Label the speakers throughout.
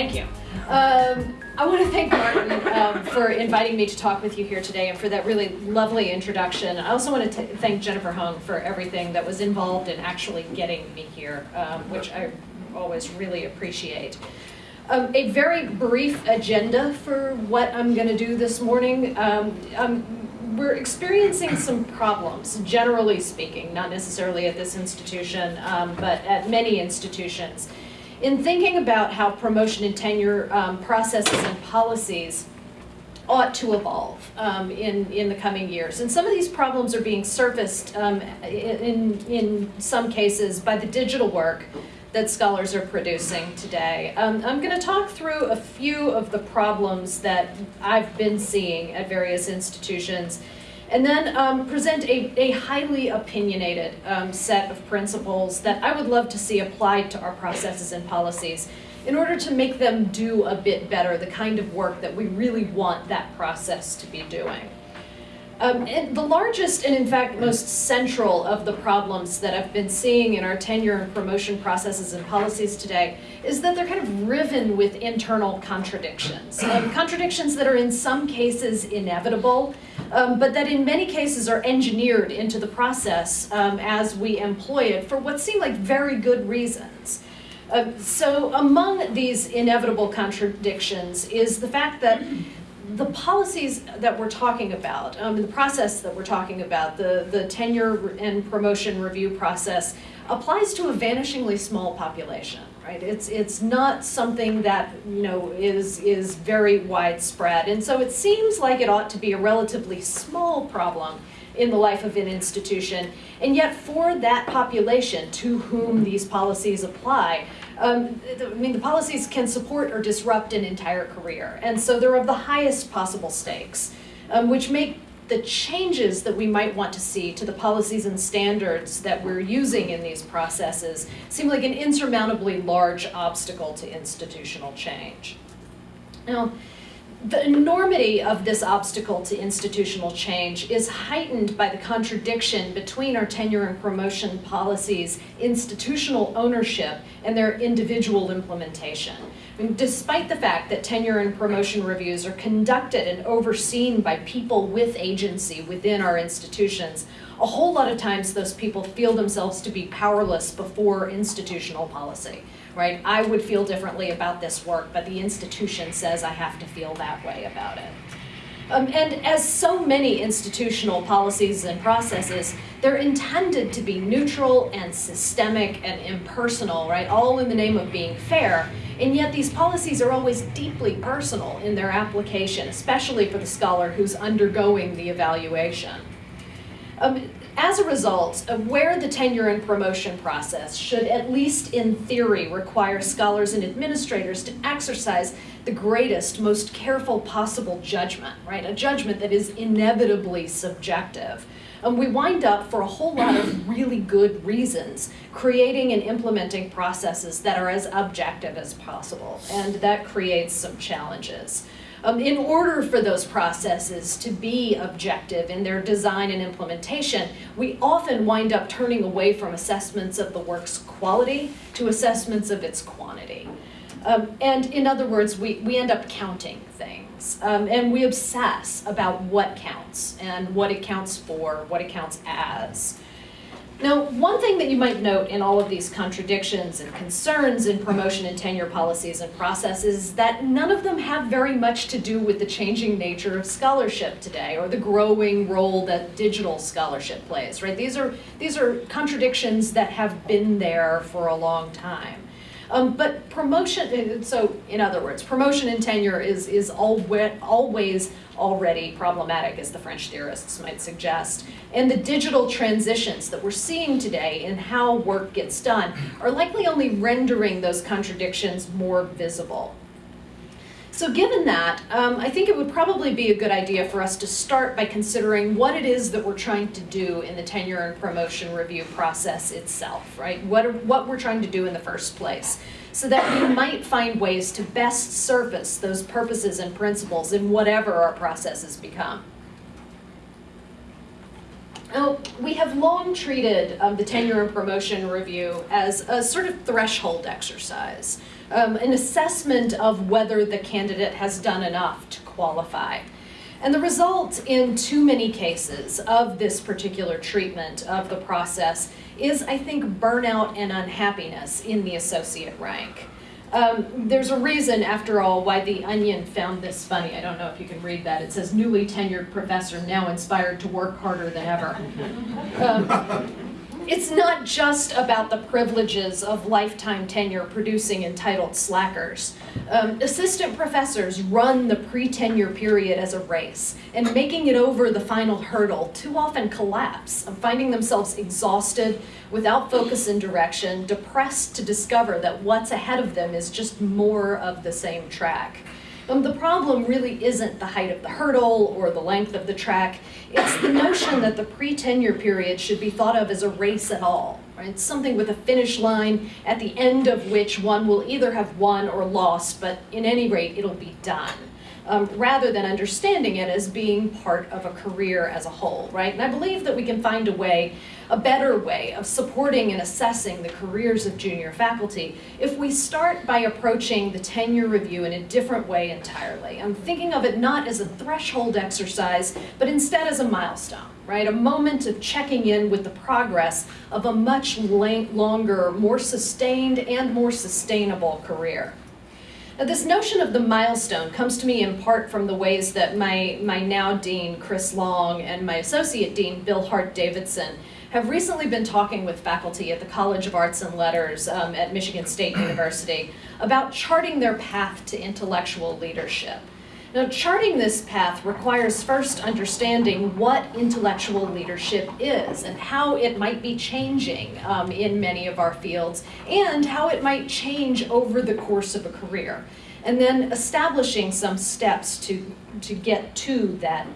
Speaker 1: Thank you. Um, I want to thank Martin um, for inviting me to talk with you here today and for that really lovely introduction. I also want to thank Jennifer Hung for everything that was involved in actually getting me here, um, which I always really appreciate. Um, a very brief agenda for what I'm going to do this morning. Um, um, we're experiencing some problems, generally speaking, not necessarily at this institution, um, but at many institutions in thinking about how promotion and tenure um, processes and policies ought to evolve um, in, in the coming years. And some of these problems are being surfaced um, in, in some cases by the digital work that scholars are producing today. Um, I'm going to talk through a few of the problems that I've been seeing at various institutions and then um, present a, a, highly opinionated um, set of principles that I would love to see applied to our processes and policies in order to make them do a bit better the kind of work that we really want that process to be doing. Um, and the largest and in fact most central of the problems that I've been seeing in our tenure and promotion processes and policies today is that they're kind of riven with internal contradictions. Um, contradictions that are in some cases inevitable, um, but that in many cases are engineered into the process um, as we employ it for what seem like very good reasons. Uh, so among these inevitable contradictions is the fact that the policies that we're talking about, um, the process that we're talking about, the, the tenure and promotion review process, applies to a vanishingly small population, right? It's, it's not something that, you know, is, is very widespread. And so it seems like it ought to be a relatively small problem in the life of an institution. And yet for that population to whom these policies apply, um, I mean, the policies can support or disrupt an entire career. And so they're of the highest possible stakes, um, which make the changes that we might want to see to the policies and standards that we're using in these processes seem like an insurmountably large obstacle to institutional change. Now, the enormity of this obstacle to institutional change is heightened by the contradiction between our tenure and promotion policies, institutional ownership, and their individual implementation. Despite the fact that tenure and promotion reviews are conducted and overseen by people with agency within our institutions, a whole lot of times those people feel themselves to be powerless before institutional policy right? I would feel differently about this work, but the institution says I have to feel that way about it. Um, and as so many institutional policies and processes, they're intended to be neutral and systemic and impersonal, right? All in the name of being fair. And yet these policies are always deeply personal in their application, especially for the scholar who's undergoing the evaluation. Um, as a result, of where the tenure and promotion process should, at least in theory, require scholars and administrators to exercise the greatest, most careful possible judgment, right? A judgment that is inevitably subjective. And we wind up, for a whole lot of really good reasons, creating and implementing processes that are as objective as possible. And that creates some challenges. Um, in order for those processes to be objective in their design and implementation, we often wind up turning away from assessments of the work's quality to assessments of its quantity. Um, and in other words, we, we end up counting things. Um, and we obsess about what counts and what it counts for, what it counts as. Now, one thing that you might note in all of these contradictions and concerns in promotion and tenure policies and processes is that none of them have very much to do with the changing nature of scholarship today or the growing role that digital scholarship plays, right? These are, these are contradictions that have been there for a long time. Um, but promotion, so in other words, promotion and tenure is, is always already problematic, as the French theorists might suggest. And the digital transitions that we're seeing today in how work gets done are likely only rendering those contradictions more visible. So given that, um, I think it would probably be a good idea for us to start by considering what it is that we're trying to do in the tenure and promotion review process itself, right? What, what we're trying to do in the first place so that we might find ways to best surface those purposes and principles in whatever our processes become. Now, we have long treated um, the tenure and promotion review as a sort of threshold exercise um, an assessment of whether the candidate has done enough to qualify. And the result in too many cases of this particular treatment of the process is, I think, burnout and unhappiness in the associate rank. Um, there's a reason, after all, why The Onion found this funny. I don't know if you can read that. It says, newly tenured professor now inspired to work harder than ever. Um, it's not just about the privileges of lifetime tenure producing entitled slackers. Um, assistant professors run the pre-tenure period as a race, and making it over the final hurdle too often collapse, finding themselves exhausted, without focus and direction, depressed to discover that what's ahead of them is just more of the same track. Um, the problem really isn't the height of the hurdle or the length of the track. It's the notion that the pre-tenure period should be thought of as a race at all. Right? Something with a finish line at the end of which one will either have won or lost, but in any rate, it'll be done um, rather than understanding it as being part of a career as a whole, right? And I believe that we can find a way, a better way of supporting and assessing the careers of junior faculty if we start by approaching the tenure review in a different way entirely. I'm thinking of it not as a threshold exercise, but instead as a milestone, right? A moment of checking in with the progress of a much longer, more sustained and more sustainable career. This notion of the milestone comes to me in part from the ways that my, my now dean, Chris Long, and my associate dean, Bill Hart Davidson, have recently been talking with faculty at the College of Arts and Letters um, at Michigan State University about charting their path to intellectual leadership. Now, charting this path requires first understanding what intellectual leadership is and how it might be changing um, in many of our fields and how it might change over the course of a career. And then establishing some steps to, to get to that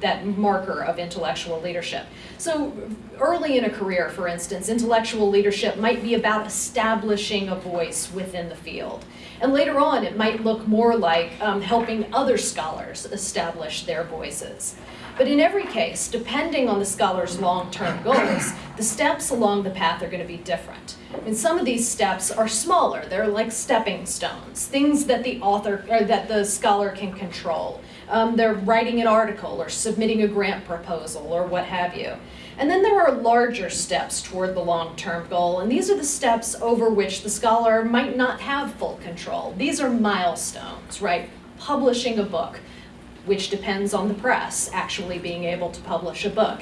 Speaker 1: that marker of intellectual leadership. So early in a career, for instance, intellectual leadership might be about establishing a voice within the field. And later on, it might look more like um, helping other scholars establish their voices. But in every case, depending on the scholar's long-term goals, the steps along the path are going to be different. And some of these steps are smaller. They're like stepping stones, things that the author or that the scholar can control. Um, they're writing an article or submitting a grant proposal or what have you. And then there are larger steps toward the long-term goal, and these are the steps over which the scholar might not have full control. These are milestones, right? Publishing a book, which depends on the press actually being able to publish a book.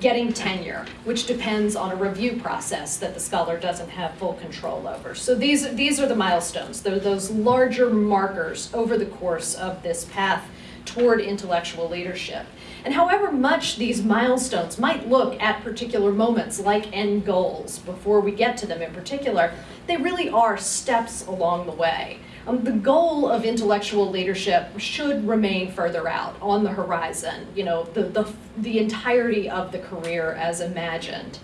Speaker 1: Getting tenure, which depends on a review process that the scholar doesn't have full control over. So these, these are the milestones. They're those larger markers over the course of this path toward intellectual leadership. And however much these milestones might look at particular moments like end goals before we get to them in particular, they really are steps along the way. Um, the goal of intellectual leadership should remain further out on the horizon, you know, the, the, the entirety of the career as imagined.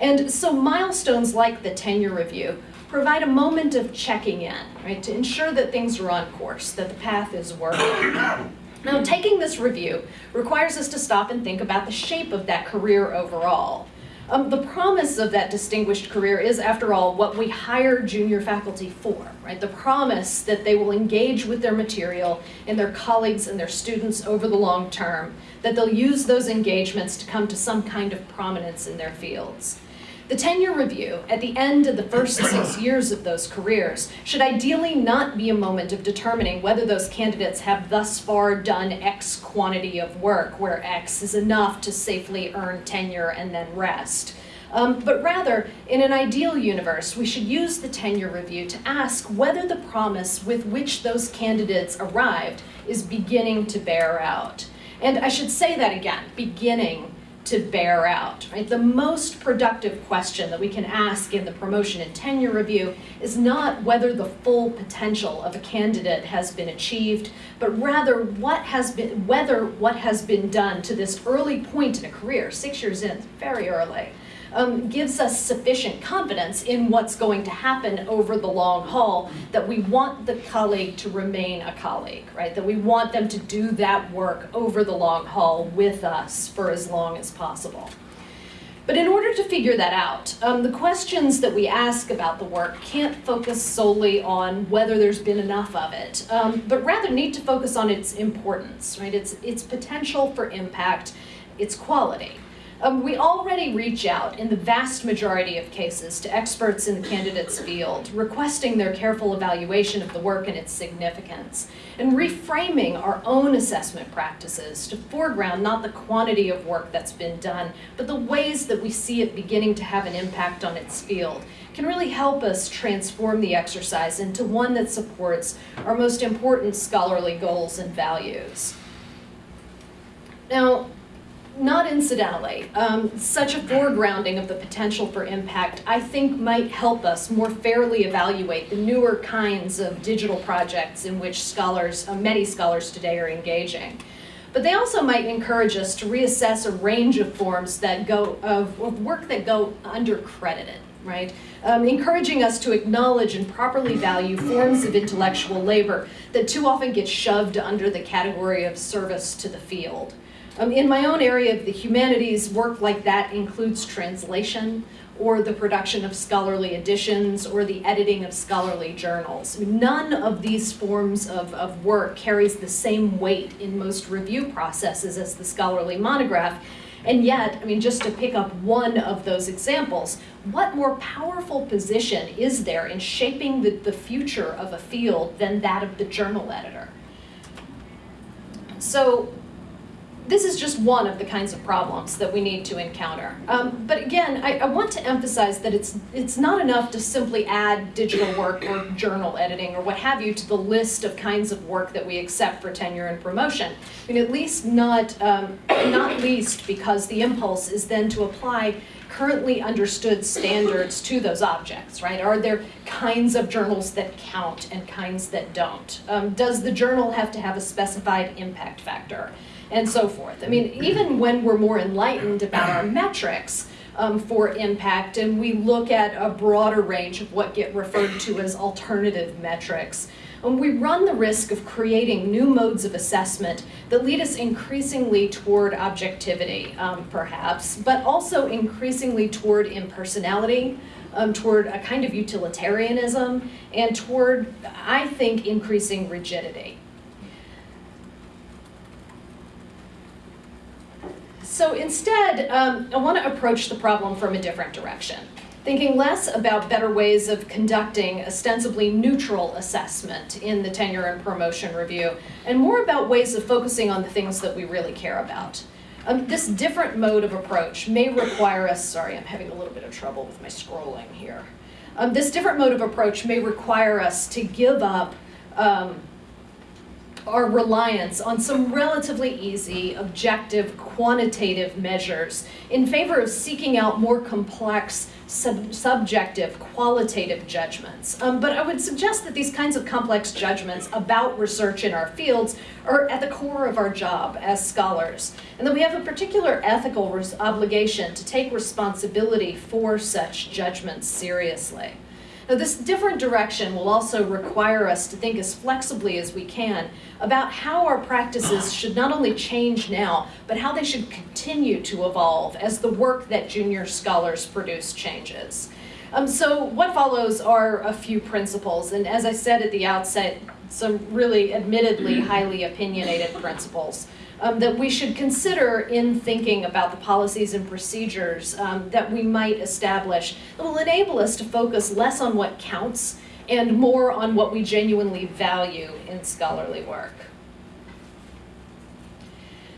Speaker 1: And so milestones like the tenure review provide a moment of checking in, right, to ensure that things are on course, that the path is working. Now, taking this review requires us to stop and think about the shape of that career overall. Um, the promise of that distinguished career is, after all, what we hire junior faculty for, right? The promise that they will engage with their material and their colleagues and their students over the long term, that they'll use those engagements to come to some kind of prominence in their fields. The tenure review at the end of the first six years of those careers should ideally not be a moment of determining whether those candidates have thus far done X quantity of work, where X is enough to safely earn tenure and then rest. Um, but rather, in an ideal universe, we should use the tenure review to ask whether the promise with which those candidates arrived is beginning to bear out. And I should say that again, beginning to bear out, right? The most productive question that we can ask in the promotion and tenure review is not whether the full potential of a candidate has been achieved, but rather what has been, whether what has been done to this early point in a career, six years in, very early, um, gives us sufficient confidence in what's going to happen over the long haul, that we want the colleague to remain a colleague, right? That we want them to do that work over the long haul with us for as long as possible. But in order to figure that out, um, the questions that we ask about the work can't focus solely on whether there's been enough of it, um, but rather need to focus on its importance, right? Its, its potential for impact, its quality. Um, we already reach out in the vast majority of cases to experts in the candidate's field, requesting their careful evaluation of the work and its significance, and reframing our own assessment practices to foreground not the quantity of work that's been done, but the ways that we see it beginning to have an impact on its field can really help us transform the exercise into one that supports our most important scholarly goals and values. Now, not incidentally, um, such a foregrounding of the potential for impact, I think might help us more fairly evaluate the newer kinds of digital projects in which scholars, uh, many scholars today are engaging. But they also might encourage us to reassess a range of forms that go, of, of work that go undercredited, right? Um, encouraging us to acknowledge and properly value forms of intellectual labor that too often get shoved under the category of service to the field. Um, in my own area of the humanities, work like that includes translation or the production of scholarly editions or the editing of scholarly journals. None of these forms of, of work carries the same weight in most review processes as the scholarly monograph. And yet, I mean, just to pick up one of those examples, what more powerful position is there in shaping the, the future of a field than that of the journal editor? So this is just one of the kinds of problems that we need to encounter. Um, but again, I, I, want to emphasize that it's, it's not enough to simply add digital work or journal editing or what have you to the list of kinds of work that we accept for tenure and promotion. I mean, at least not, um, not least because the impulse is then to apply currently understood standards to those objects, right? Are there kinds of journals that count and kinds that don't? Um, does the journal have to have a specified impact factor? And so forth. I mean, even when we're more enlightened about our metrics um, for impact and we look at a broader range of what get referred to as alternative metrics, um, we run the risk of creating new modes of assessment that lead us increasingly toward objectivity, um, perhaps, but also increasingly toward impersonality, um, toward a kind of utilitarianism, and toward, I think, increasing rigidity. So instead, um, I want to approach the problem from a different direction, thinking less about better ways of conducting ostensibly neutral assessment in the tenure and promotion review, and more about ways of focusing on the things that we really care about. Um, this different mode of approach may require us, sorry, I'm having a little bit of trouble with my scrolling here. Um, this different mode of approach may require us to give up um, our reliance on some relatively easy, objective, quantitative measures in favor of seeking out more complex, sub subjective, qualitative judgments. Um, but I would suggest that these kinds of complex judgments about research in our fields are at the core of our job as scholars, and that we have a particular ethical obligation to take responsibility for such judgments seriously. Now this different direction will also require us to think as flexibly as we can about how our practices should not only change now, but how they should continue to evolve as the work that junior scholars produce changes. Um, so what follows are a few principles, and as I said at the outset, some really admittedly highly opinionated principles um, that we should consider in thinking about the policies and procedures um, that we might establish that will enable us to focus less on what counts and more on what we genuinely value in scholarly work.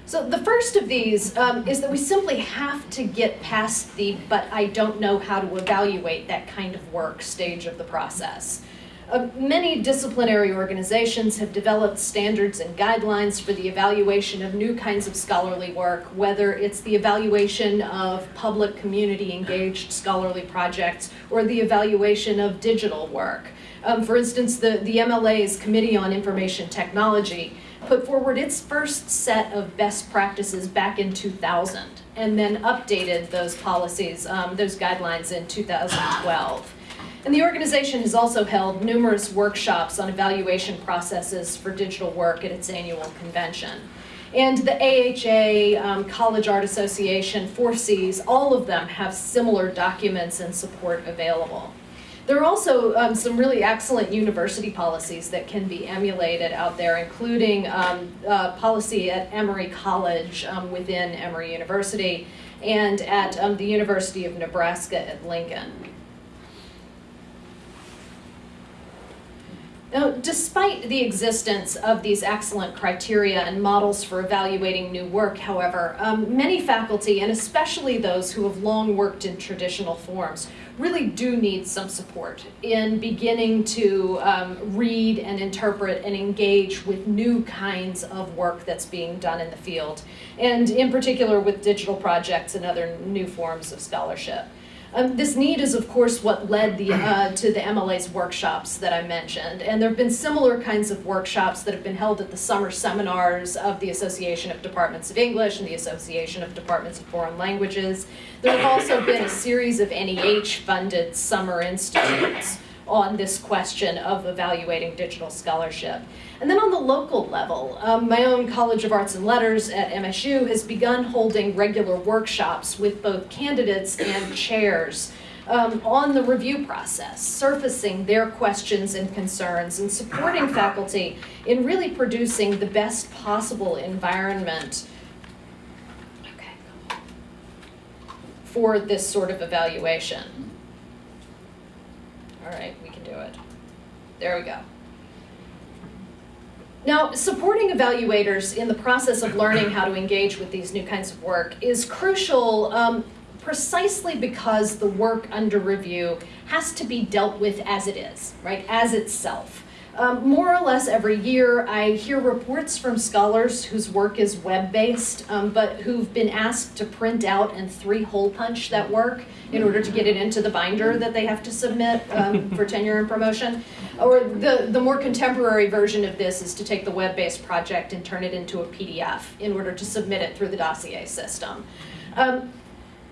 Speaker 1: So the first of these um, is that we simply have to get past the but I don't know how to evaluate that kind of work stage of the process. Uh, many disciplinary organizations have developed standards and guidelines for the evaluation of new kinds of scholarly work, whether it's the evaluation of public community engaged scholarly projects or the evaluation of digital work. Um, for instance, the, the MLA's Committee on Information Technology put forward its first set of best practices back in 2000 and then updated those policies, um, those guidelines in 2012. And the organization has also held numerous workshops on evaluation processes for digital work at its annual convention. And the AHA, um, College Art Association, 4Cs, all of them have similar documents and support available. There are also um, some really excellent university policies that can be emulated out there, including um, uh, policy at Emory College um, within Emory University and at um, the University of Nebraska at Lincoln. Now, despite the existence of these excellent criteria and models for evaluating new work, however, um, many faculty, and especially those who have long worked in traditional forms, really do need some support in beginning to um, read and interpret and engage with new kinds of work that's being done in the field, and in particular with digital projects and other new forms of scholarship. Um, this need is, of course, what led the, uh, to the MLA's workshops that I mentioned. And there have been similar kinds of workshops that have been held at the summer seminars of the Association of Departments of English and the Association of Departments of Foreign Languages. There have also been a series of NEH-funded summer institutes on this question of evaluating digital scholarship. And then on the local level, um, my own College of Arts and Letters at MSU has begun holding regular workshops with both candidates and chairs um, on the review process, surfacing their questions and concerns and supporting faculty in really producing the best possible environment okay. for this sort of evaluation. All right, we can do it. There we go. Now, supporting evaluators in the process of learning how to engage with these new kinds of work is crucial um, precisely because the work under review has to be dealt with as it is, right, as itself. Um, more or less every year, I hear reports from scholars whose work is web-based, um, but who've been asked to print out and three-hole punch that work in order to get it into the binder that they have to submit um, for tenure and promotion. Or the, the more contemporary version of this is to take the web-based project and turn it into a PDF in order to submit it through the dossier system. Um,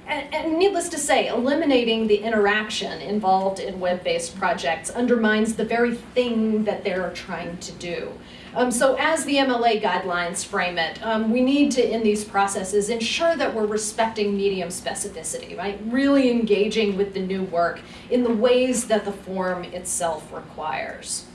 Speaker 1: and, and, needless to say, eliminating the interaction involved in web-based projects undermines the very thing that they're trying to do. Um, so as the MLA guidelines frame it, um, we need to, in these processes, ensure that we're respecting medium specificity, right? Really engaging with the new work in the ways that the form itself requires.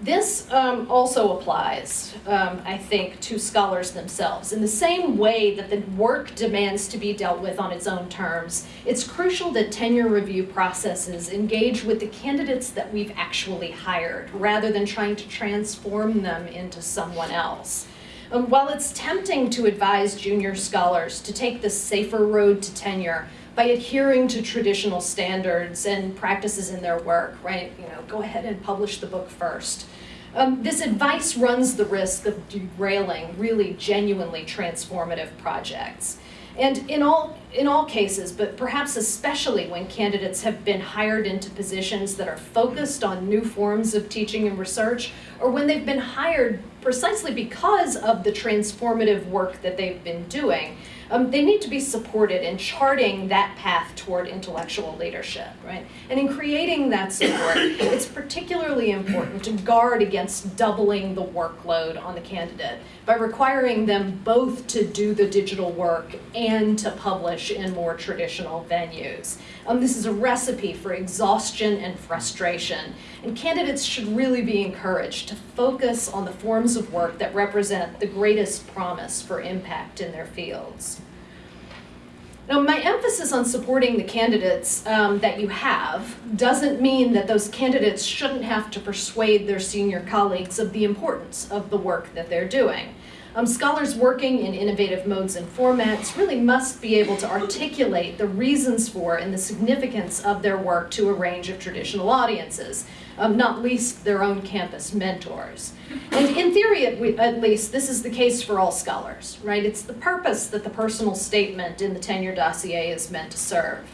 Speaker 1: This um, also applies, um, I think, to scholars themselves. In the same way that the work demands to be dealt with on its own terms, it's crucial that tenure review processes engage with the candidates that we've actually hired, rather than trying to transform them into someone else. Um, while it's tempting to advise junior scholars to take the safer road to tenure, by adhering to traditional standards and practices in their work, right? You know, go ahead and publish the book first. Um, this advice runs the risk of derailing really genuinely transformative projects. And in all, in all cases, but perhaps especially when candidates have been hired into positions that are focused on new forms of teaching and research, or when they've been hired precisely because of the transformative work that they've been doing, um, they need to be supported in charting that path toward intellectual leadership, right? And in creating that support, it's particularly important to guard against doubling the workload on the candidate by requiring them both to do the digital work and to publish in more traditional venues. Um, this is a recipe for exhaustion and frustration, and candidates should really be encouraged to focus on the forms of work that represent the greatest promise for impact in their fields. Now, my emphasis on supporting the candidates um, that you have doesn't mean that those candidates shouldn't have to persuade their senior colleagues of the importance of the work that they're doing. Um, scholars working in innovative modes and formats really must be able to articulate the reasons for and the significance of their work to a range of traditional audiences, um, not least their own campus mentors. And in theory, at, at, least, this is the case for all scholars, right? It's the purpose that the personal statement in the tenure dossier is meant to serve.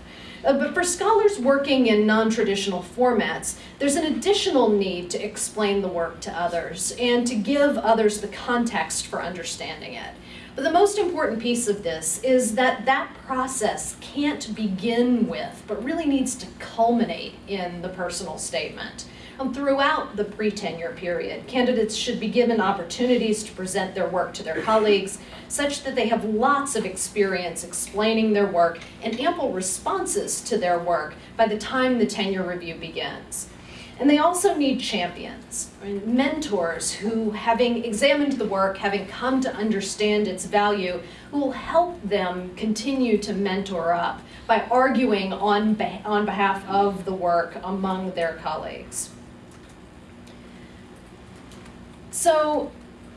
Speaker 1: Uh, but for scholars working in non-traditional formats, there's an additional need to explain the work to others and to give others the context for understanding it. But the most important piece of this is that that process can't begin with, but really needs to culminate in the personal statement. Um, throughout the pre-tenure period. Candidates should be given opportunities to present their work to their colleagues such that they have lots of experience explaining their work and ample responses to their work by the time the tenure review begins. And they also need champions, mentors who, having examined the work, having come to understand its value, who will help them continue to mentor up by arguing on, on behalf of the work among their colleagues. So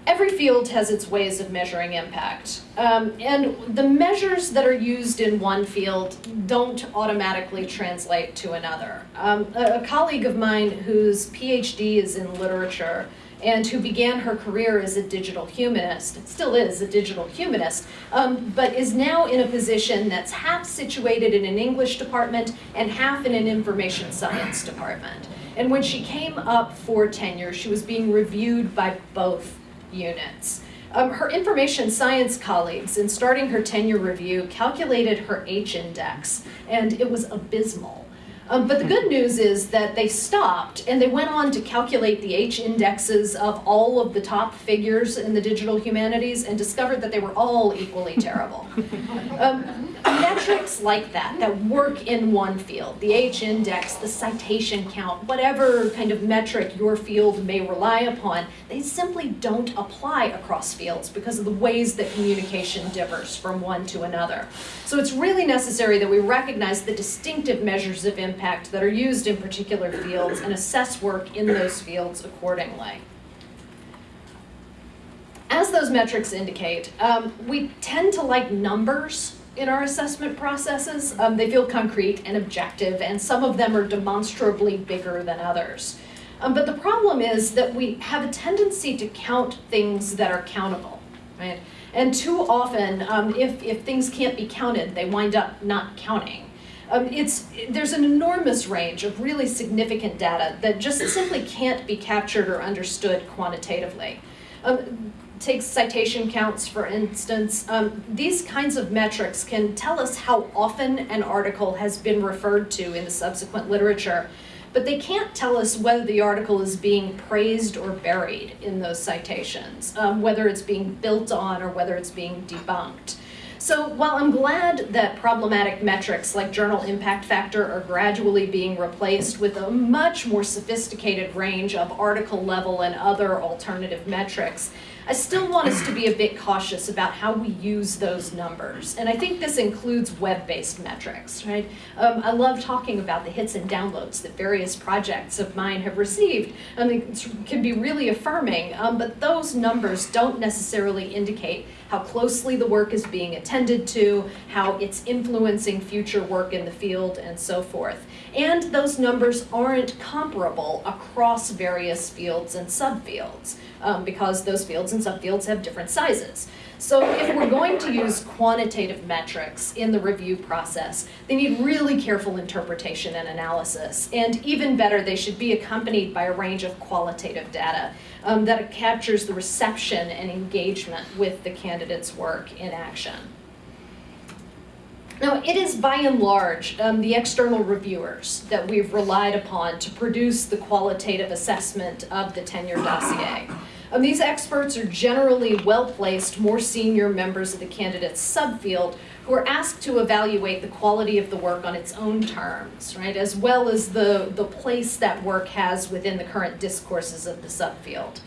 Speaker 1: every field has its ways of measuring impact. Um, and the measures that are used in one field don't automatically translate to another. Um, a, a, colleague of mine whose PhD is in literature and who began her career as a digital humanist, still is a digital humanist, um, but is now in a position that's half situated in an English department and half in an information science department. And when she came up for tenure, she was being reviewed by both units. Um, her information science colleagues, in starting her tenure review, calculated her H-index, and it was abysmal. Um, but the good news is that they stopped and they went on to calculate the H indexes of all of the top figures in the digital humanities and discovered that they were all equally terrible. Um, metrics like that, that work in one field, the H index, the citation count, whatever kind of metric your field may rely upon, they simply don't apply across fields because of the ways that communication differs from one to another. So it's really necessary that we recognize the distinctive measures of impact that are used in particular fields and assess work in those fields accordingly. As those metrics indicate, um, we tend to like numbers in our assessment processes. Um, they feel concrete and objective, and some of them are demonstrably bigger than others. Um, but the problem is that we have a tendency to count things that are countable, right? And too often, um, if, if things can't be counted, they wind up not counting. Um, it's, there's an enormous range of really significant data that just simply can't be captured or understood quantitatively. Um, take citation counts, for instance, um, these kinds of metrics can tell us how often an article has been referred to in the subsequent literature, but they can't tell us whether the article is being praised or buried in those citations, um, whether it's being built on or whether it's being debunked. So while I'm glad that problematic metrics like journal impact factor are gradually being replaced with a much more sophisticated range of article level and other alternative metrics, I still want us to be a bit cautious about how we use those numbers. And I think this includes web-based metrics, right? Um, I love talking about the hits and downloads that various projects of mine have received. I mean, it can be really affirming, um, but those numbers don't necessarily indicate how closely the work is being attended to, how it's influencing future work in the field, and so forth. And those numbers aren't comparable across various fields and subfields um, because those fields and subfields have different sizes. So if we're going to use quantitative metrics in the review process, they need really careful interpretation and analysis. And even better, they should be accompanied by a range of qualitative data um, that captures the reception and engagement with the candidate's work in action. Now, it is by and large um, the external reviewers that we've relied upon to produce the qualitative assessment of the tenure dossier. Um, these experts are generally well-placed, more senior members of the candidate's subfield who are asked to evaluate the quality of the work on its own terms, right, as well as the, the place that work has within the current discourses of the subfield.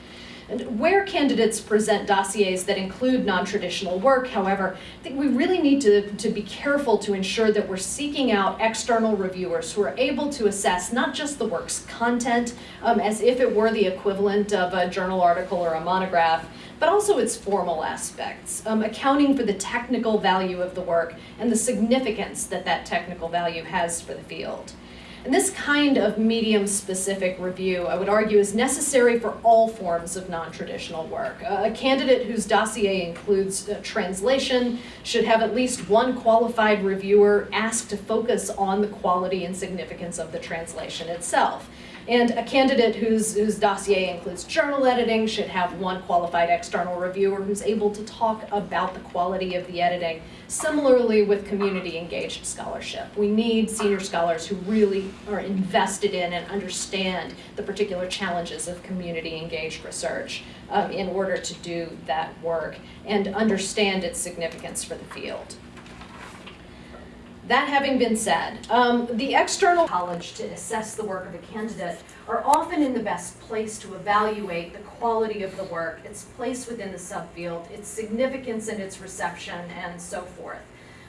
Speaker 1: And where candidates present dossiers that include non-traditional work, however, I think we really need to, to be careful to ensure that we're seeking out external reviewers who are able to assess not just the work's content um, as if it were the equivalent of a journal article or a monograph, but also its formal aspects, um, accounting for the technical value of the work and the significance that that technical value has for the field. And this kind of medium-specific review, I would argue, is necessary for all forms of non-traditional work. a candidate whose dossier includes uh, translation should have at least one qualified reviewer asked to focus on the quality and significance of the translation itself. And a candidate whose, whose dossier includes journal editing should have one qualified external reviewer who's able to talk about the quality of the editing. Similarly with community engaged scholarship, we need senior scholars who really are invested in and understand the particular challenges of community engaged research um, in order to do that work and understand its significance for the field. That having been said, um, the external college to assess the work of a candidate are often in the best place to evaluate the quality of the work, its place within the subfield, its significance and its reception, and so forth.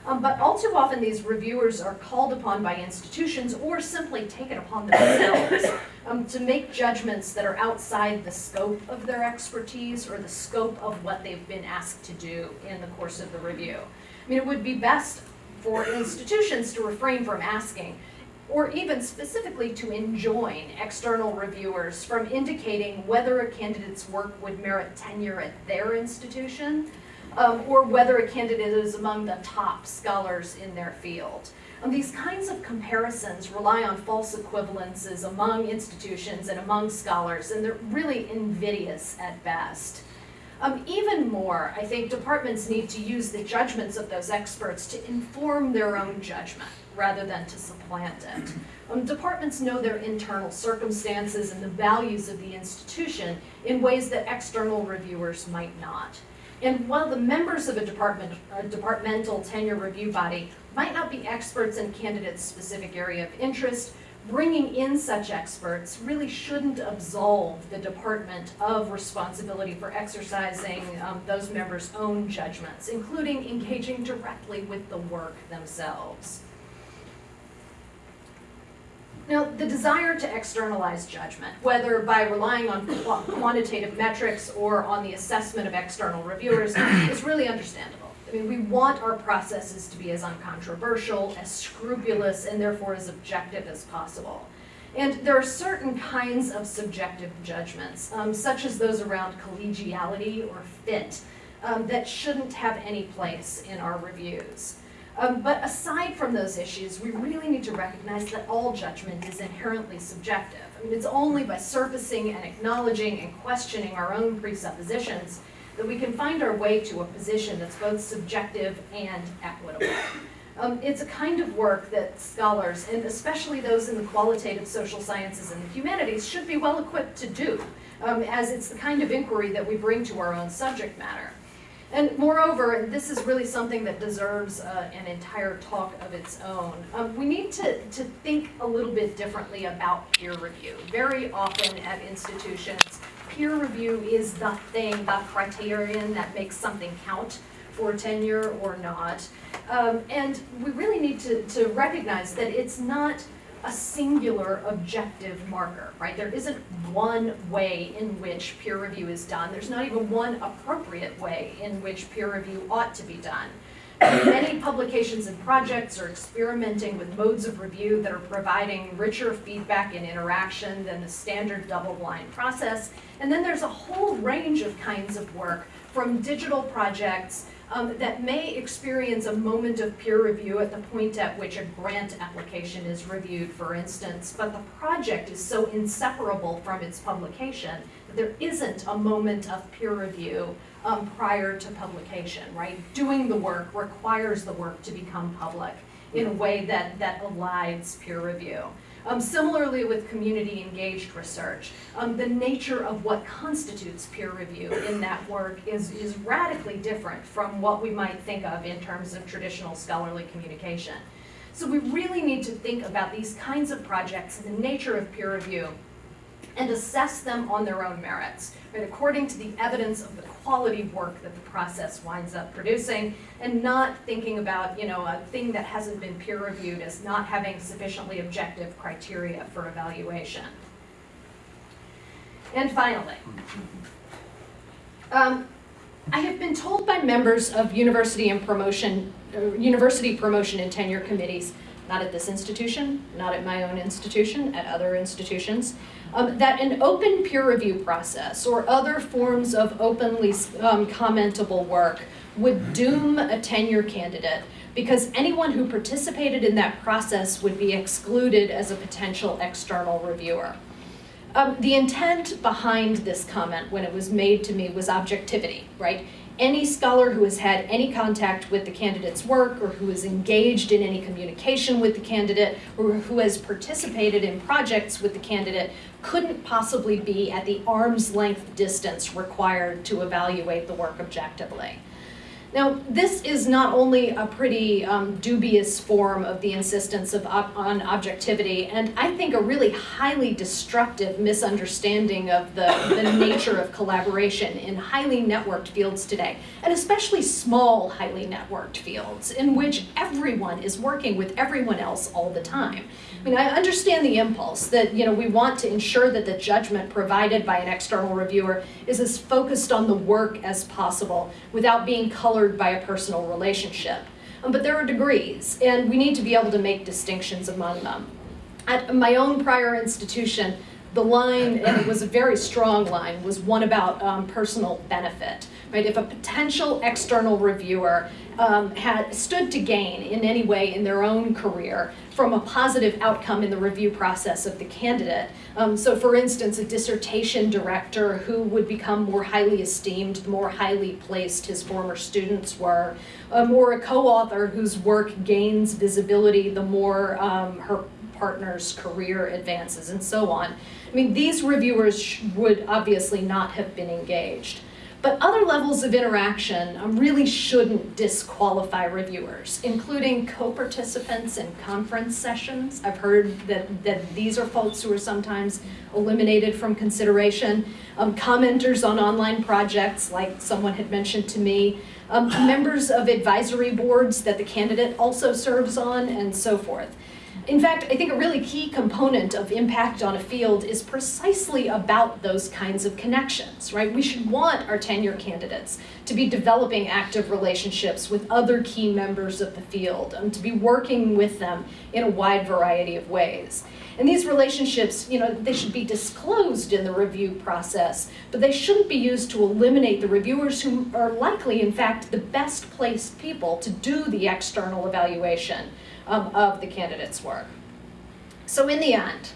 Speaker 1: Um, but all too often these reviewers are called upon by institutions or simply take it upon themselves um, to make judgments that are outside the scope of their expertise or the scope of what they've been asked to do in the course of the review. I mean, it would be best for institutions to refrain from asking, or even specifically to enjoin external reviewers from indicating whether a candidate's work would merit tenure at their institution, um, or whether a candidate is among the top scholars in their field. These kinds of comparisons rely on false equivalences among institutions and among scholars, and they're really invidious at best. Um, even more, I think departments need to use the judgments of those experts to inform their own judgment rather than to supplant it. Um, departments know their internal circumstances and the values of the institution in ways that external reviewers might not. And while the members of a department, a departmental tenure review body might not be experts in candidates' specific area of interest, bringing in such experts really shouldn't absolve the department of responsibility for exercising um, those members' own judgments, including engaging directly with the work themselves. Now, the desire to externalize judgment, whether by relying on quantitative metrics or on the assessment of external reviewers, is really understandable. I mean, we want our processes to be as uncontroversial, as scrupulous, and therefore as objective as possible. And there are certain kinds of subjective judgments, um, such as those around collegiality or fit, um, that shouldn't have any place in our reviews. Um, but aside from those issues, we really need to recognize that all judgment is inherently subjective. I mean, it's only by surfacing and acknowledging and questioning our own presuppositions that we can find our way to a position that's both subjective and equitable. Um, it's a kind of work that scholars, and especially those in the qualitative social sciences and the humanities, should be well equipped to do, um, as it's the kind of inquiry that we bring to our own subject matter. And moreover, and this is really something that deserves uh, an entire talk of its own, um, we need to, to think a little bit differently about peer review. Very often at institutions, peer review is the thing, the criterion that makes something count for tenure or not. Um, and we really need to, to recognize that it's not a singular objective marker, right? There isn't one way in which peer review is done. There's not even one appropriate way in which peer review ought to be done. Many publications and projects are experimenting with modes of review that are providing richer feedback and interaction than the standard double-blind process. And then there's a whole range of kinds of work from digital projects um, that may experience a moment of peer review at the point at which a grant application is reviewed, for instance, but the project is so inseparable from its publication that there isn't a moment of peer review um, prior to publication, right? Doing the work requires the work to become public in a way that, that elides peer review. Um, similarly with community engaged research, um, the nature of what constitutes peer review in that work is, is radically different from what we might think of in terms of traditional scholarly communication. So we really need to think about these kinds of projects and the nature of peer review and assess them on their own merits, right, according to the evidence of the quality of work that the process winds up producing, and not thinking about, you know, a thing that hasn't been peer reviewed as not having sufficiently objective criteria for evaluation. And finally, um, I have been told by members of university and promotion, uh, university promotion and tenure committees not at this institution, not at my own institution, at other institutions, um, that an open peer review process or other forms of openly um, commentable work would doom a tenure candidate because anyone who participated in that process would be excluded as a potential external reviewer. Um, the intent behind this comment when it was made to me was objectivity, right? Any scholar who has had any contact with the candidate's work or who is engaged in any communication with the candidate or who has participated in projects with the candidate couldn't possibly be at the arm's length distance required to evaluate the work objectively. Now, this is not only a pretty um, dubious form of the insistence of ob on objectivity, and I think a really highly destructive misunderstanding of the, the nature of collaboration in highly networked fields today, and especially small, highly networked fields in which everyone is working with everyone else all the time. I mean, I understand the impulse that, you know, we want to ensure that the judgment provided by an external reviewer is as focused on the work as possible without being colored by a personal relationship. Um, but there are degrees, and we need to be able to make distinctions among them. At my own prior institution, the line, and it was a very strong line, was one about um, personal benefit. Right? If a potential external reviewer um, had stood to gain in any way in their own career from a positive outcome in the review process of the candidate. Um, so for instance, a dissertation director who would become more highly esteemed the more highly placed his former students were, um, or a co-author whose work gains visibility the more um, her partner's career advances and so on. I mean, these reviewers would obviously not have been engaged. But other levels of interaction um, really shouldn't disqualify reviewers, including co-participants in conference sessions. I've heard that, that these are folks who are sometimes eliminated from consideration. Um, commenters on online projects, like someone had mentioned to me. Um, members of advisory boards that the candidate also serves on, and so forth. In fact, I think a really key component of impact on a field is precisely about those kinds of connections, right? We should want our tenure candidates to be developing active relationships with other key members of the field, and to be working with them in a wide variety of ways. And these relationships, you know, they should be disclosed in the review process, but they shouldn't be used to eliminate the reviewers who are likely, in fact, the best placed people to do the external evaluation of the candidate's work. So in the end,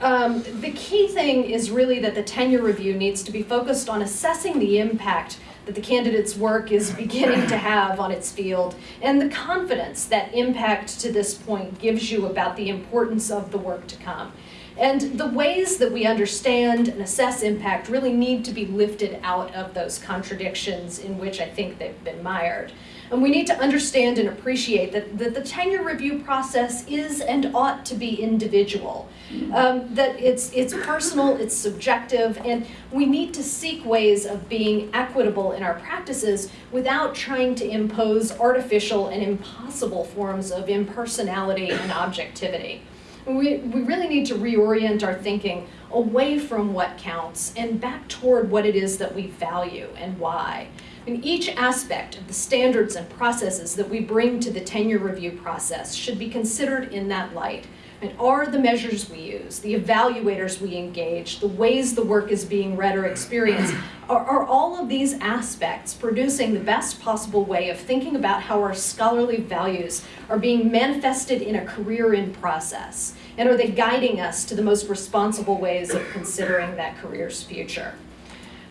Speaker 1: um, the key thing is really that the tenure review needs to be focused on assessing the impact that the candidate's work is beginning to have on its field and the confidence that impact to this point gives you about the importance of the work to come. And the ways that we understand and assess impact really need to be lifted out of those contradictions in which I think they've been mired. And we need to understand and appreciate that, that the tenure review process is and ought to be individual. Um, that it's, it's personal, it's subjective, and we need to seek ways of being equitable in our practices without trying to impose artificial and impossible forms of impersonality and objectivity. We, we really need to reorient our thinking away from what counts and back toward what it is that we value and why. And each aspect of the standards and processes that we bring to the tenure review process should be considered in that light. And are the measures we use, the evaluators we engage, the ways the work is being read or experienced, are, are all of these aspects producing the best possible way of thinking about how our scholarly values are being manifested in a career in process? And are they guiding us to the most responsible ways of considering that career's future?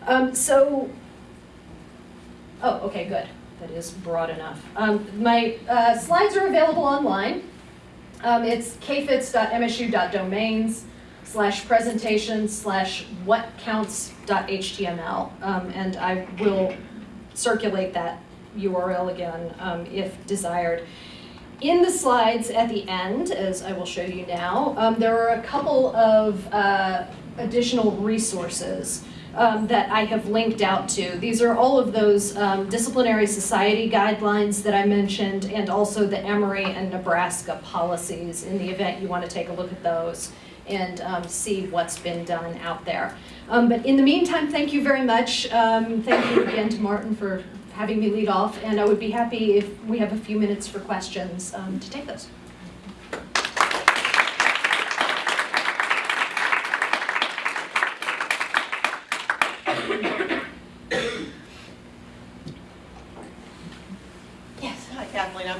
Speaker 1: Um, so, oh, okay, good. That is broad enough. Um, my uh, slides are available online. Um, it's kfitz.msu.domains slash presentation slash whatcounts.html. Um, and I will circulate that URL again um, if desired. In the slides at the end, as I will show you now, um, there are a couple of uh, additional resources um, that I have linked out to. These are all of those um, disciplinary society guidelines that I mentioned and also the Emory and Nebraska policies in the event you want to take a look at those and um, see what's been done out there. Um, but in the meantime, thank you very much. Um, thank you again to Martin for having me lead off, and I would be happy if we have a few minutes for questions um, to take those.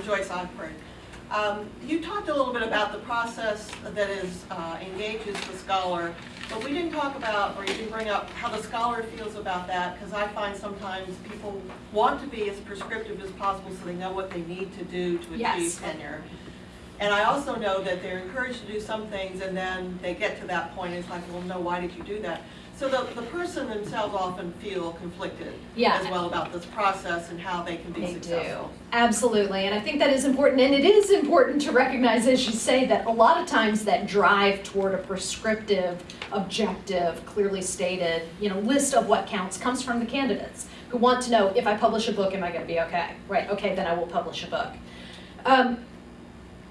Speaker 2: Joyce Osborne. Um, you talked a little bit about the process that is uh, engages the scholar But we didn't talk about, or you didn't bring up, how the scholar feels about that, because I find sometimes people want to be as prescriptive as possible so they know what they need to do to
Speaker 1: Yes.
Speaker 2: achieve tenure. And I also know that they're encouraged to do some things, and then they get to that point, it's like, well, no, why did you do that? So the, the person themselves often feel conflicted
Speaker 1: Yeah.
Speaker 2: as well about this process and how they can be
Speaker 1: They do, absolutely, and I think that is important, and it is important to recognize, as you say, that a lot of times that drive toward a prescriptive, objective, clearly stated, you know, list of what counts comes from the candidates who want to know, if I publish a book, am I gonna be okay? Right, okay, then I will publish a book. Um,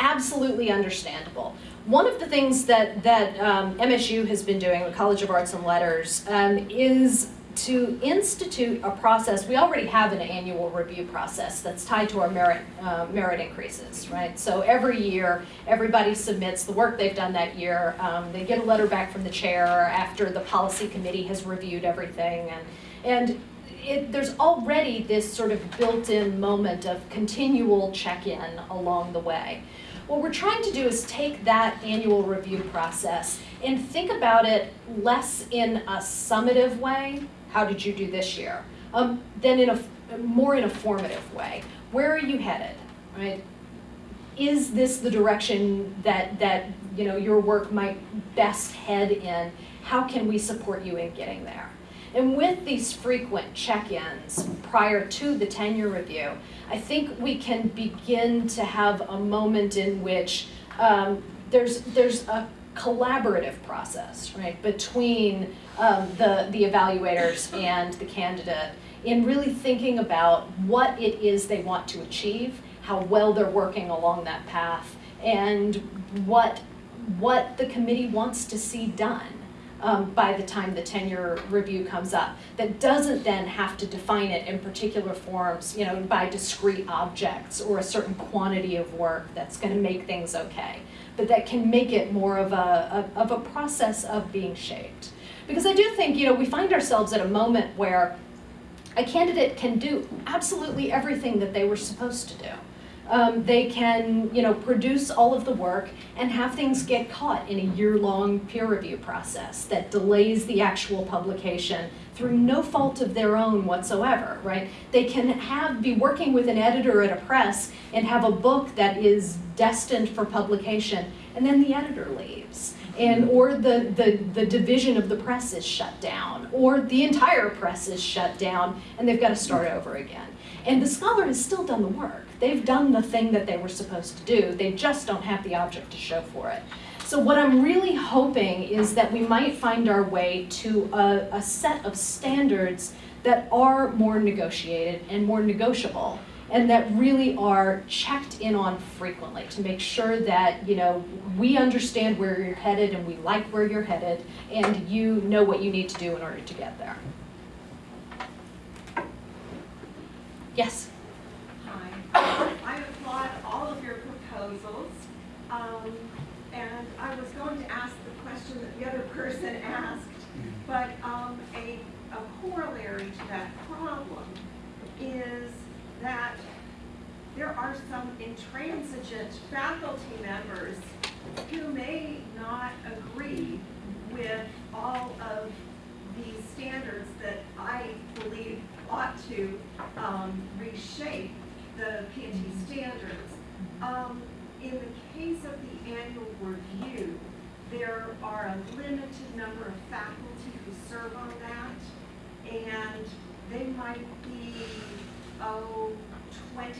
Speaker 1: absolutely understandable. One of the things that, that um, MSU has been doing, the College of Arts and Letters, um, is to institute a process. We already have an annual review process that's tied to our merit, uh, merit increases, right? So every year, everybody submits the work they've done that year. Um, they get a letter back from the chair after the policy committee has reviewed everything. And, and it, there's already this sort of built-in moment of continual check-in along the way. What we're trying to do is take that annual review process and think about it less in a summative way, how did you do this year, um, than in a more in a formative way. Where are you headed, right? Is this the direction that that you know your work might best head in? How can we support you in getting there? And with these frequent check-ins prior to the tenure review, I think we can begin to have a moment in which um, there's there's a collaborative process, right, between um, the the evaluators and the candidate in really thinking about what it is they want to achieve, how well they're working along that path, and what what the committee wants to see done um, by the time the tenure review comes up. That doesn't then have to define it in particular forms, you know, by discrete objects or a certain quantity of work that's going to make things okay. But that can make it more of a, of a process of being shaped. Because I do think, you know, we find ourselves at a moment where a candidate can do absolutely everything that they were supposed to do. Um, they can, you know, produce all of the work and have things get caught in a year-long peer review process that delays the actual publication through no fault of their own whatsoever, right? They can have be working with an editor at a press and have a book that is destined for publication, and then the editor leaves. And or the, the, the division of the press is shut down, or the entire press is shut down, and they've got to start over again. And the scholar has still done the work. They've done the thing that they were supposed to do. They just don't have the object to show for it. So what I'm really hoping is that we might find our way to a, a set of standards that are more negotiated and more negotiable and that really are checked in on frequently to make sure that you know we understand where you're headed and we like where you're headed and you know what you need to do in order to get there. Yes.
Speaker 3: I applaud all of your proposals. Um, and I was going to ask the question that the other person asked, but, um, a, a corollary to that problem is that there are some intransigent faculty members who may not agree with all of these standards that I believe ought to um, reshape the P&T standards. Um, in the case of the annual review, there are a limited number of faculty who serve on that, and they might be, oh, 20%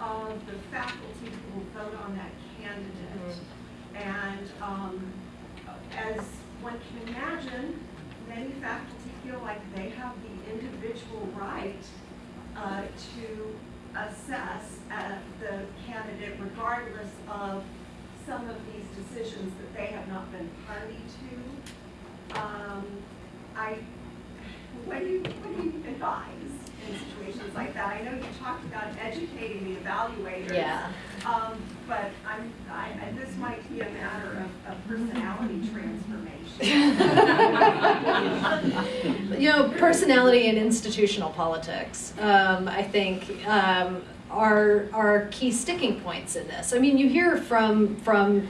Speaker 3: of the faculty who will vote on that candidate. And, um, as one can imagine, many faculty feel like they have the individual right uh, to assess uh, the candidate regardless of some of these decisions that they have not been party to. Um, I, what do you, what do you advise in situations like that? I know you talked about educating the evaluators.
Speaker 1: Yeah.
Speaker 3: Um, but I'm, I, and this might be a matter of, of personality transformation.
Speaker 1: you know, personality and institutional politics, um, I think, um, are are key sticking points in this. I mean, you hear from from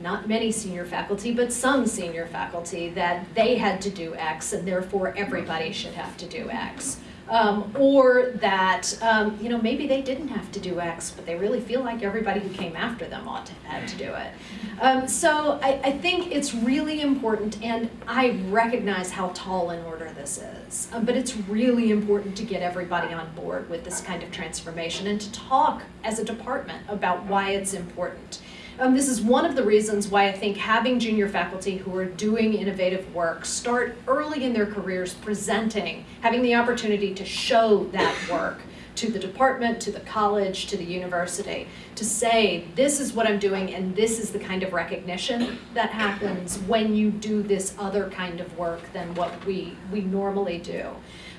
Speaker 1: not many senior faculty, but some senior faculty, that they had to do X and therefore everybody should have to do X. Um, or that, um, you know, maybe they didn't have to do X, but they really feel like everybody who came after them ought to have to do it. Um, so I, I think it's really important, and I recognize how tall an order this is. Um, but it's really important to get everybody on board with this kind of transformation and to talk as a department about why it's important. Um, this is one of the reasons why I think having junior faculty who are doing innovative work start early in their careers presenting, having the opportunity to show that work to the department, to the college, to the university, to say, this is what I'm doing and this is the kind of recognition that happens when you do this other kind of work than what we, we normally do.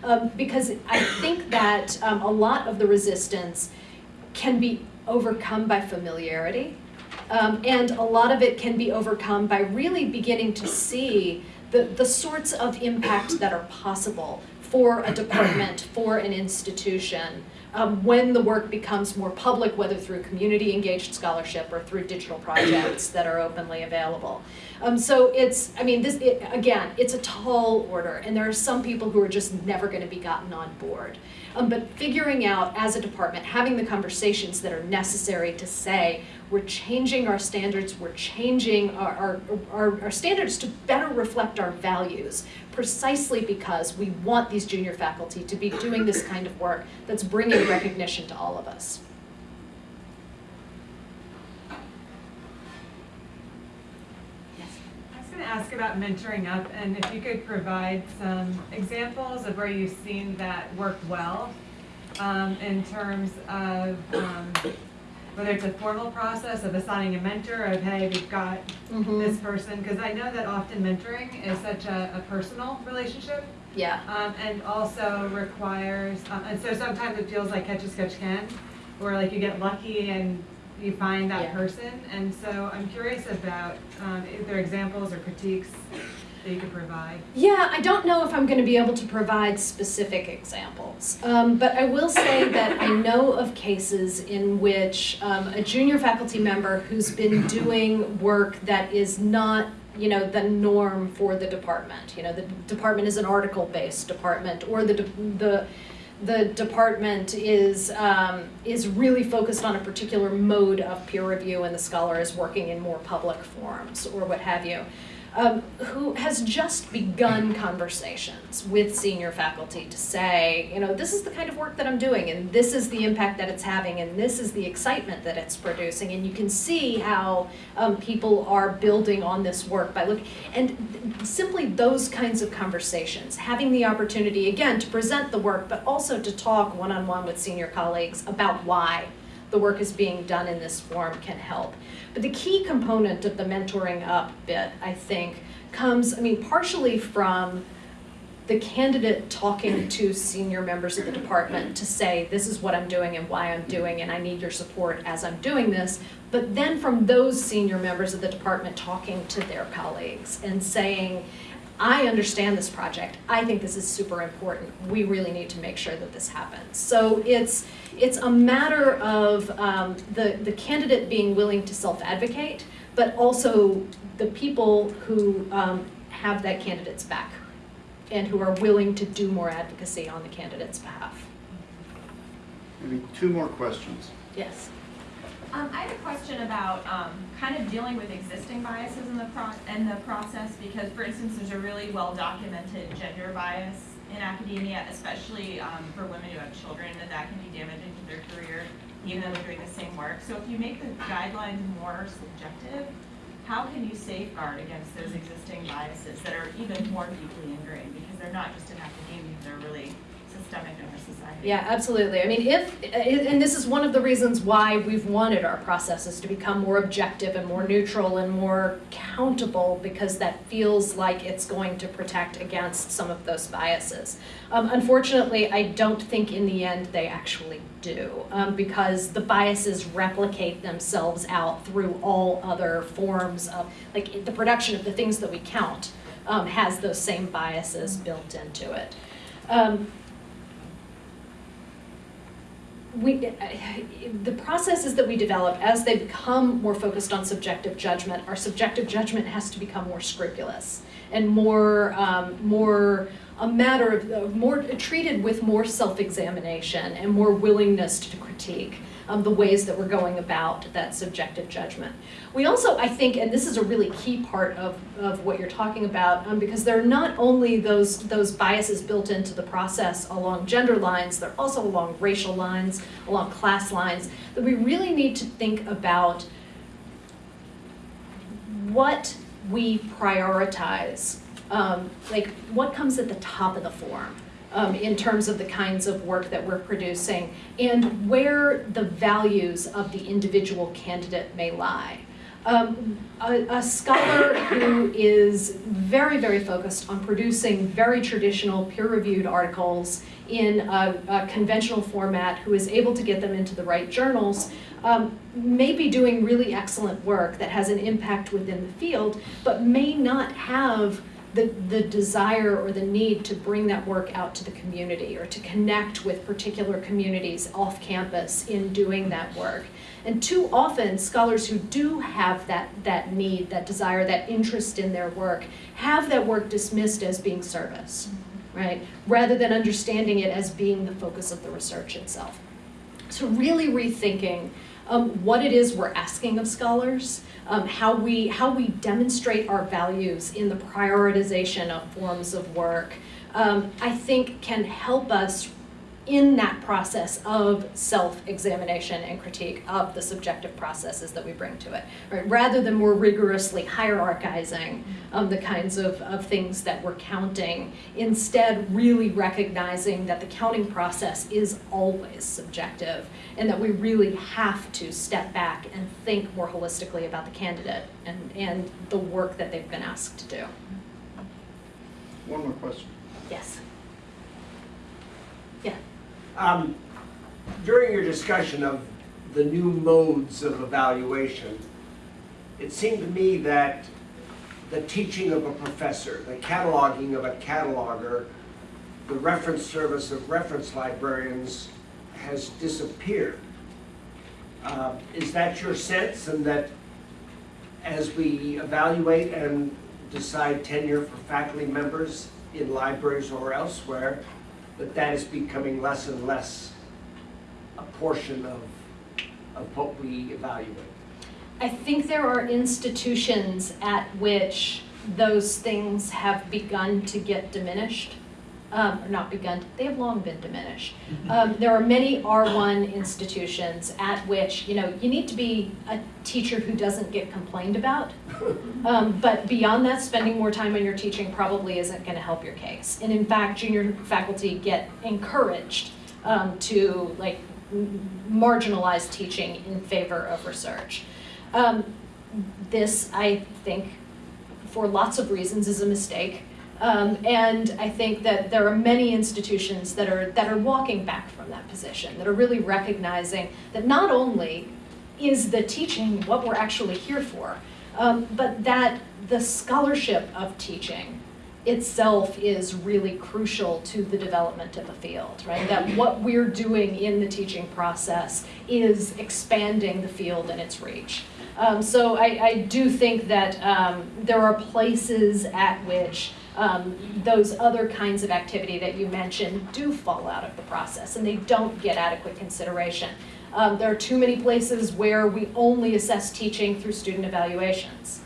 Speaker 1: Um, because I think that um, a lot of the resistance can be overcome by familiarity. Um, and a lot of it can be overcome by really beginning to see the, the sorts of impact that are possible for a department, for an institution, um, when the work becomes more public, whether through community engaged scholarship or through digital projects that are openly available. Um, so it's, I mean, this, it, again, it's a tall order, and there are some people who are just never going to be gotten on board. Um, but figuring out as a department, having the conversations that are necessary to say, we're changing our standards, we're changing our, our, our, our standards to better reflect our values, precisely because we want these junior faculty to be doing this kind of work that's bringing recognition to all of us.
Speaker 4: I was going to ask about mentoring up, and if you could provide some examples of where you've seen that work well, um, in terms of, um, whether it's a formal process of assigning a mentor, of, hey, we've got
Speaker 1: Mm-hmm.
Speaker 4: this person, because I know that often mentoring is such a, a personal relationship,
Speaker 1: Yeah.
Speaker 4: um, and also requires, um, and so sometimes it feels like catch as catch can, where like you get lucky and you find that
Speaker 1: Yeah.
Speaker 4: person. And so I'm curious about, um, if there are examples or critiques that you could provide.
Speaker 1: Yeah, I don't know if I'm going to be able to provide specific examples, um, but I will say that I know of cases in which um, a junior faculty member who's been doing work that is not you know the norm for the department. You know the department is an article based department or the de- the the department is um, is really focused on a particular mode of peer review and the scholar is working in more public forums or what have you um, who has just begun conversations with senior faculty to say, you know, this is the kind of work that I'm doing, and this is the impact that it's having, and this is the excitement that it's producing, and you can see how um, people are building on this work by looking, and simply those kinds of conversations, having the opportunity again to present the work, but also to talk one-on-one with senior colleagues about why the work is being done in this form can help. But the key component of the mentoring up bit, I think, comes, I mean, partially from the candidate talking to senior members of the department to say, this is what I'm doing and why I'm doing, and I need your support as I'm doing this. But then from those senior members of the department talking to their colleagues and saying, I understand this project. I think this is super important. We really need to make sure that this happens. So it's it's a matter of um, the the candidate being willing to self-advocate, but also the people who um, have that candidate's back and who are willing to do more advocacy on the candidate's behalf.
Speaker 5: Maybe two more questions.
Speaker 1: Yes.
Speaker 6: Um, I have a question about, um, kind of dealing with existing biases in the pro, in the process, because for instance, there's a really well-documented gender bias in academia, especially, um, for women who have children, that that can be damaging to their career, even though they're doing the same work. So if you make the guidelines more subjective, how can you safeguard against those existing biases that are even more deeply ingrained, because they're not just in academia, they're really systemic in our society?
Speaker 1: Yeah, absolutely. I mean, if, and this is one of the reasons why we've wanted our processes to become more objective and more neutral and more countable, because that feels like it's going to protect against some of those biases. Um, unfortunately, I don't think in the end they actually do, um, because the biases replicate themselves out through all other forms of, like, the production of the things that we count um, has those same biases built into it. Um, we, the processes that we develop, as they become more focused on subjective judgment, our subjective judgment has to become more scrupulous and more, um, more a matter of, of more, treated with more self-examination and more willingness to critique um, the ways that we're going about that subjective judgment. We also, I think, and this is a really key part of, of what you're talking about, um, because there are not only those, those biases built into the process along gender lines, they're also along racial lines, along class lines, that we really need to think about what we prioritize, um, like what comes at the top of the form um, in terms of the kinds of work that we're producing and where the values of the individual candidate may lie. Um, a, a scholar who is very, very focused on producing very traditional peer-reviewed articles in a, a conventional format, who is able to get them into the right journals, um, may be doing really excellent work that has an impact within the field, but may not have the, the desire or the need to bring that work out to the community or to connect with particular communities off campus in doing that work. And too often, scholars who do have that, that need, that desire, that interest in their work, have that work dismissed as being service, right? Rather than understanding it as being the focus of the research itself. So really rethinking um, what it is we're asking of scholars, um, how, we, how we demonstrate our values in the prioritization of forms of work, um, I think can help us in that process of self-examination and critique of the subjective processes that we bring to it, right? Rather than more rigorously hierarchizing um, the kinds of, of things that we're counting, instead really recognizing that the counting process is always subjective and that we really have to step back and think more holistically about the candidate and, and the work that they've been asked to do.
Speaker 5: One more question.
Speaker 1: Yes.
Speaker 7: Um, During your discussion of the new modes of evaluation, it seemed to me that the teaching of a professor, the cataloging of a cataloger, the reference service of reference librarians has disappeared. Uh, Is that your sense, and that as we evaluate and decide tenure for faculty members in libraries or elsewhere, that that is becoming less and less a portion of, of what we evaluate.
Speaker 1: I think there are institutions at which those things have begun to get diminished. Um, not begun, they have long been diminished. Um, there are many R1 institutions at which, you know, you need to be a teacher who doesn't get complained about. Um, but beyond that, spending more time on your teaching probably isn't going to help your case. And in fact, junior faculty get encouraged um, to like marginalize teaching in favor of research. Um, this, I think, for lots of reasons, is a mistake. Um, and I think that there are many institutions that are, that are walking back from that position, that are really recognizing that not only is the teaching what we're actually here for, um, but that the scholarship of teaching itself is really crucial to the development of a field, right? That what we're doing in the teaching process is expanding the field and its reach. Um, so I, I do think that um, there are places at which um, those other kinds of activity that you mentioned do fall out of the process and they don't get adequate consideration. Um, there are too many places where we only assess teaching through student evaluations.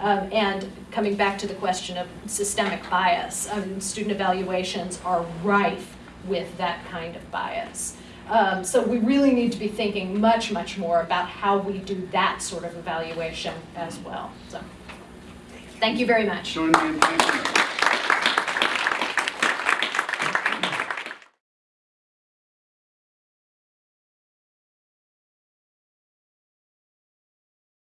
Speaker 1: Um, and coming back to the question of systemic bias, um, student evaluations are rife with that kind of bias. Um, so we really need to be thinking much, much more about how we do that sort of evaluation as well. So, thank you very much.